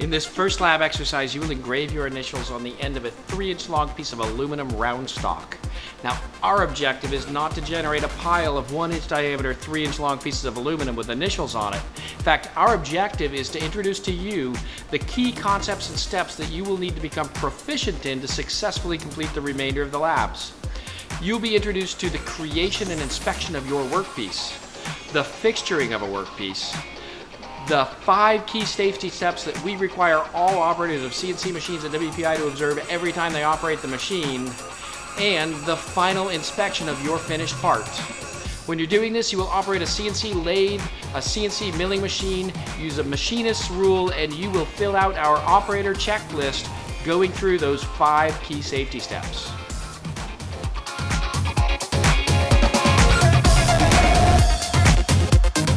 In this first lab exercise, you will engrave your initials on the end of a three inch long piece of aluminum round stock. Now, our objective is not to generate a pile of one inch diameter, three inch long pieces of aluminum with initials on it. In fact, our objective is to introduce to you the key concepts and steps that you will need to become proficient in to successfully complete the remainder of the labs. You'll be introduced to the creation and inspection of your workpiece, the fixturing of a workpiece, the five key safety steps that we require all operators of CNC machines at WPI to observe every time they operate the machine, and the final inspection of your finished part. When you're doing this, you will operate a CNC lathe, a CNC milling machine, use a machinist's rule, and you will fill out our operator checklist going through those five key safety steps.